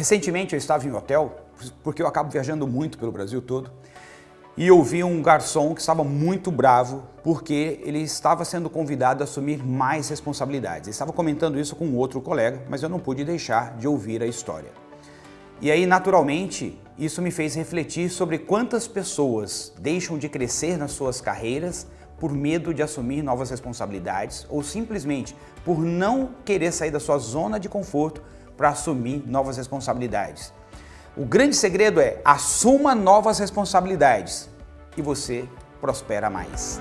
Recentemente eu estava em um hotel, porque eu acabo viajando muito pelo Brasil todo, e ouvi um garçom que estava muito bravo porque ele estava sendo convidado a assumir mais responsabilidades. Ele estava comentando isso com outro colega, mas eu não pude deixar de ouvir a história. E aí, naturalmente, isso me fez refletir sobre quantas pessoas deixam de crescer nas suas carreiras por medo de assumir novas responsabilidades ou simplesmente por não querer sair da sua zona de conforto para assumir novas responsabilidades. O grande segredo é assuma novas responsabilidades e você prospera mais.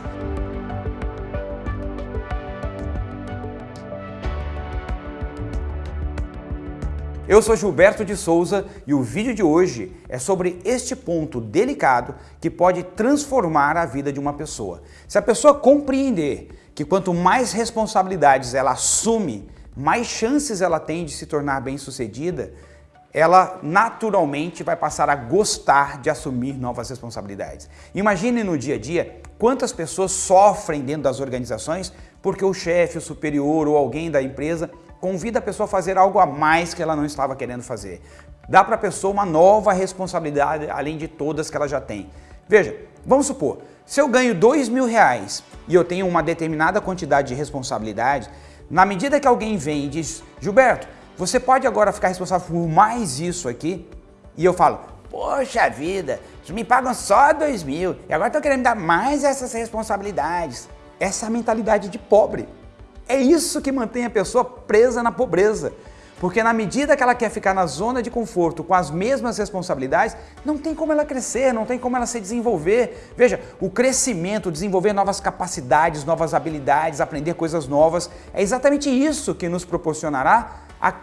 Eu sou Gilberto de Souza e o vídeo de hoje é sobre este ponto delicado que pode transformar a vida de uma pessoa. Se a pessoa compreender que quanto mais responsabilidades ela assume, mais chances ela tem de se tornar bem-sucedida, ela naturalmente vai passar a gostar de assumir novas responsabilidades. Imagine no dia a dia quantas pessoas sofrem dentro das organizações porque o chefe, o superior ou alguém da empresa convida a pessoa a fazer algo a mais que ela não estava querendo fazer. Dá para a pessoa uma nova responsabilidade além de todas que ela já tem. Veja, vamos supor, se eu ganho dois mil reais e eu tenho uma determinada quantidade de responsabilidade, na medida que alguém vem e diz, Gilberto, você pode agora ficar responsável por mais isso aqui? E eu falo, poxa vida, me pagam só dois mil e agora estão querendo me dar mais essas responsabilidades. Essa é mentalidade de pobre. É isso que mantém a pessoa presa na pobreza. Porque na medida que ela quer ficar na zona de conforto com as mesmas responsabilidades, não tem como ela crescer, não tem como ela se desenvolver. Veja, o crescimento, desenvolver novas capacidades, novas habilidades, aprender coisas novas, é exatamente isso que nos proporcionará a,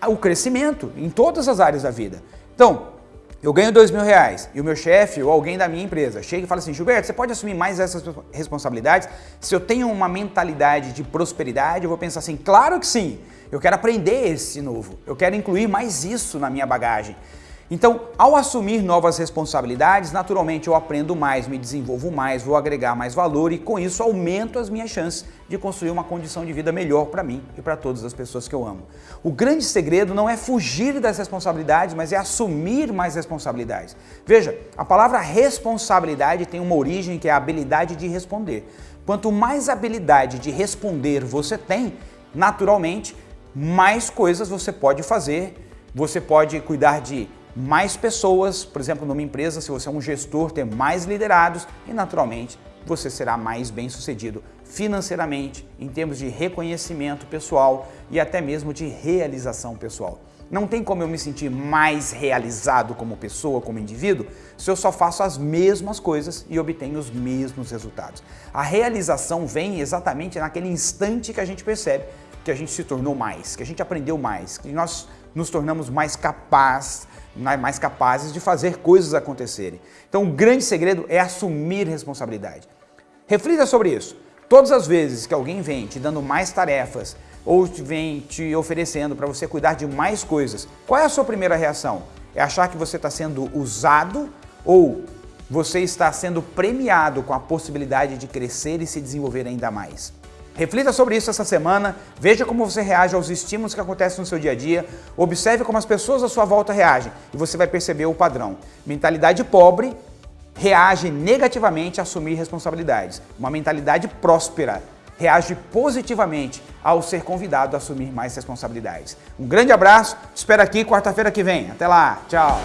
a, o crescimento em todas as áreas da vida. Então, eu ganho dois mil reais e o meu chefe ou alguém da minha empresa chega e fala assim, Gilberto, você pode assumir mais essas responsabilidades? Se eu tenho uma mentalidade de prosperidade, eu vou pensar assim, claro que sim, eu quero aprender esse novo, eu quero incluir mais isso na minha bagagem. Então, ao assumir novas responsabilidades, naturalmente eu aprendo mais, me desenvolvo mais, vou agregar mais valor e com isso aumento as minhas chances de construir uma condição de vida melhor para mim e para todas as pessoas que eu amo. O grande segredo não é fugir das responsabilidades, mas é assumir mais responsabilidades. Veja, a palavra responsabilidade tem uma origem que é a habilidade de responder. Quanto mais habilidade de responder você tem, naturalmente, mais coisas você pode fazer, você pode cuidar de mais pessoas, por exemplo, numa empresa, se você é um gestor, ter mais liderados e, naturalmente, você será mais bem sucedido financeiramente, em termos de reconhecimento pessoal e até mesmo de realização pessoal. Não tem como eu me sentir mais realizado como pessoa, como indivíduo, se eu só faço as mesmas coisas e obtenho os mesmos resultados. A realização vem exatamente naquele instante que a gente percebe que a gente se tornou mais, que a gente aprendeu mais, que nós nos tornamos mais capazes mais capazes de fazer coisas acontecerem. Então o grande segredo é assumir responsabilidade. Reflita sobre isso. Todas as vezes que alguém vem te dando mais tarefas ou vem te oferecendo para você cuidar de mais coisas, qual é a sua primeira reação? É achar que você está sendo usado ou você está sendo premiado com a possibilidade de crescer e se desenvolver ainda mais? Reflita sobre isso essa semana, veja como você reage aos estímulos que acontecem no seu dia a dia, observe como as pessoas à sua volta reagem e você vai perceber o padrão. Mentalidade pobre reage negativamente a assumir responsabilidades. Uma mentalidade próspera reage positivamente ao ser convidado a assumir mais responsabilidades. Um grande abraço, espero aqui quarta-feira que vem. Até lá, tchau!